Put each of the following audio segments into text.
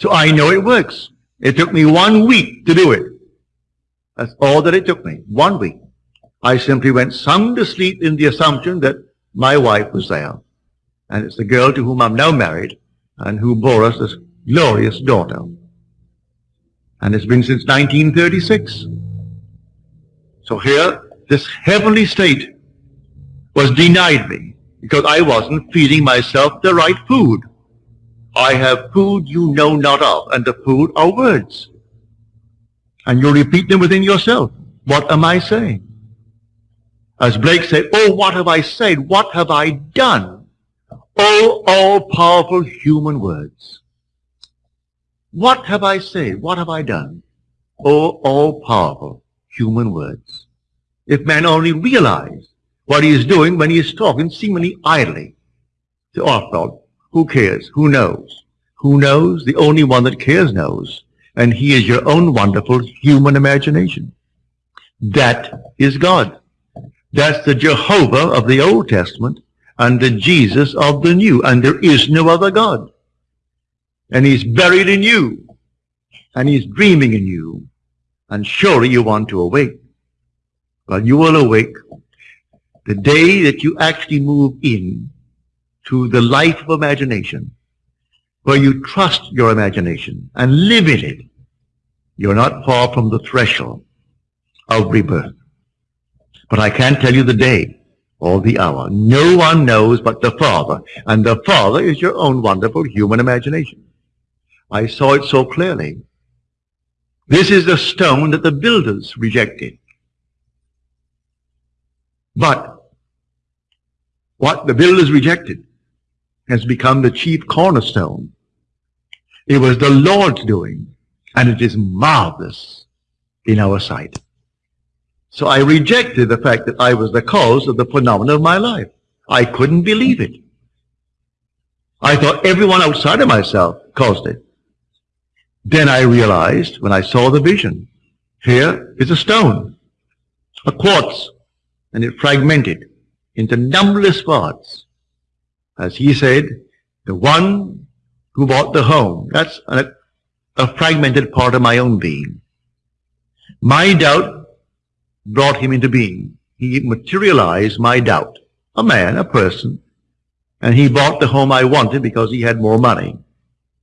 So I know it works. It took me one week to do it. That's all that it took me. One week. I simply went sound asleep in the assumption that my wife was there. And it's the girl to whom I'm now married and who bore us this glorious daughter. And it's been since 1936. So here, this heavenly state was denied me because I wasn't feeding myself the right food. I have food you know not of, and the food are words. And you repeat them within yourself. What am I saying? As Blake said, oh, what have I said? What have I done? Oh, all-powerful human words. What have I said? What have I done? Oh, all-powerful human words. If man only realized what he is doing when he is talking seemingly idly. To after who cares? Who knows? Who knows? The only one that cares knows. And he is your own wonderful human imagination. That is God. That's the Jehovah of the Old Testament and the Jesus of the New. And there is no other God. And he's buried in you. And he's dreaming in you. And surely you want to awake. But you will awake the day that you actually move in to the life of imagination, where you trust your imagination and live in it, you're not far from the threshold of rebirth. But I can't tell you the day or the hour. No one knows but the Father, and the Father is your own wonderful human imagination. I saw it so clearly. This is the stone that the builders rejected. But what the builders rejected has become the chief cornerstone. It was the Lord's doing, and it is marvelous in our sight. So I rejected the fact that I was the cause of the phenomenon of my life. I couldn't believe it. I thought everyone outside of myself caused it. Then I realized when I saw the vision, here is a stone, a quartz, and it fragmented into numberless parts. As he said, the one who bought the home, that's a, a fragmented part of my own being. My doubt brought him into being. He materialized my doubt. A man, a person, and he bought the home I wanted because he had more money.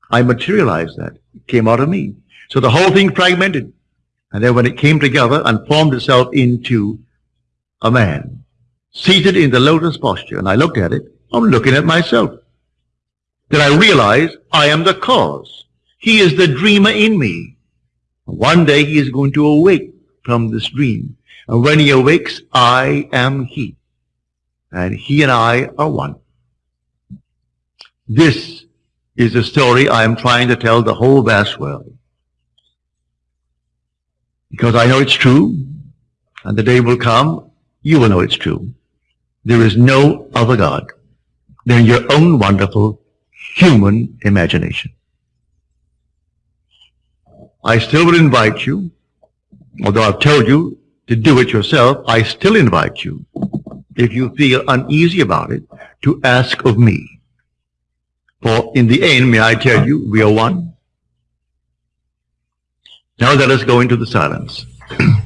I materialized that. It came out of me. So the whole thing fragmented. And then when it came together and formed itself into a man, seated in the lotus posture, and I looked at it, I'm looking at myself. Then I realize I am the cause. He is the dreamer in me. One day he is going to awake from this dream. And when he awakes, I am he. And he and I are one. This is the story I am trying to tell the whole vast world. Because I know it's true, and the day will come, you will know it's true. There is no other God than your own wonderful human imagination. I still would invite you, although I've told you to do it yourself, I still invite you, if you feel uneasy about it, to ask of me. For in the end, may I tell you, we are one. Now let us go into the silence.